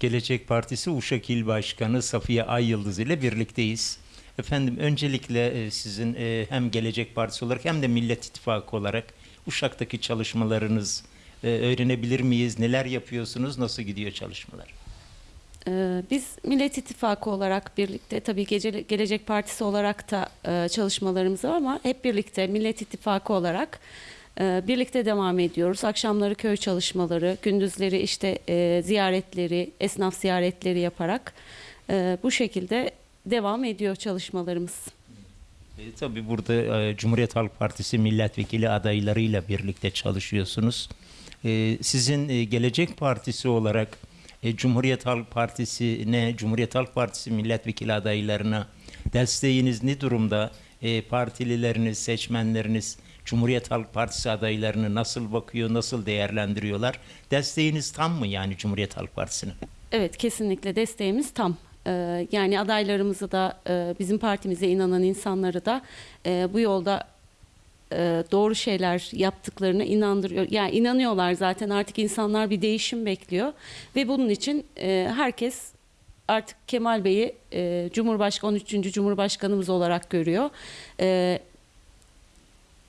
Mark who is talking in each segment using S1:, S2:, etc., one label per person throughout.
S1: Gelecek Partisi Uşak İl Başkanı Safiye Ay Yıldız ile birlikteyiz. Efendim öncelikle e, sizin e, hem Gelecek Partisi olarak hem de Millet İttifakı olarak Uşak'taki çalışmalarınız e, öğrenebilir miyiz? Neler yapıyorsunuz? Nasıl gidiyor çalışmalar?
S2: Ee, Biz Millet İttifakı olarak birlikte tabii Gelecek Partisi olarak da çalışmalarımız var ama hep birlikte Millet İttifakı olarak birlikte devam ediyoruz. Akşamları köy çalışmaları, gündüzleri işte e, ziyaretleri, esnaf ziyaretleri yaparak e, bu şekilde devam ediyor çalışmalarımız.
S1: E, tabii burada e, Cumhuriyet Halk Partisi milletvekili adaylarıyla birlikte çalışıyorsunuz. E, sizin e, Gelecek Partisi olarak e, Cumhuriyet Halk Partisi'ne, Cumhuriyet Halk Partisi milletvekili adaylarına desteğiniz ne durumda? E, partilileriniz, seçmenleriniz Cumhuriyet Halk Partisi adaylarını nasıl bakıyor, nasıl değerlendiriyorlar? Desteğiniz tam mı yani Cumhuriyet Halk Partisi'ne?
S2: Evet kesinlikle desteğimiz tam. Ee, Yani adaylarımızı da e, bizim partimize inanan insanları da e, bu yolda e, doğru şeyler yaptıklarına inandırıyor. Yani inanıyorlar zaten artık insanlar bir değişim bekliyor ve bunun için e, herkes artık Kemal Bey'i e, Cumhurbaşkanı 13. Cumhurbaşkanımız olarak görüyor. E,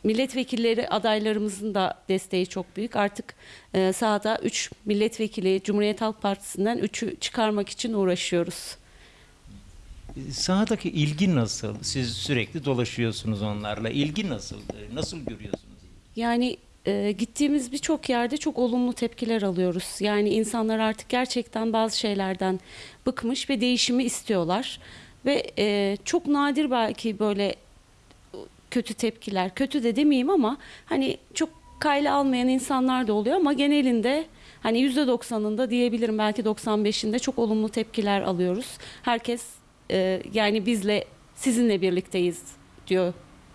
S2: Milletvekilleri adaylarımızın da desteği çok büyük. Artık e, sahada 3 milletvekili Cumhuriyet Halk Partisi'nden 3'ü çıkarmak için uğraşıyoruz.
S1: Sahadaki ilgi nasıl? Siz sürekli dolaşıyorsunuz onlarla. İlgi nasıl? Nasıl görüyorsunuz?
S2: Yani e, gittiğimiz birçok yerde çok olumlu tepkiler alıyoruz. Yani insanlar artık gerçekten bazı şeylerden bıkmış ve değişimi istiyorlar. Ve e, çok nadir belki böyle kötü tepkiler, kötü de demeyeyim ama hani çok kayla almayan insanlar da oluyor ama genelinde hani %90'ında diyebilirim belki 95'inde çok olumlu tepkiler alıyoruz. Herkes e, yani bizle sizinle birlikteyiz diyor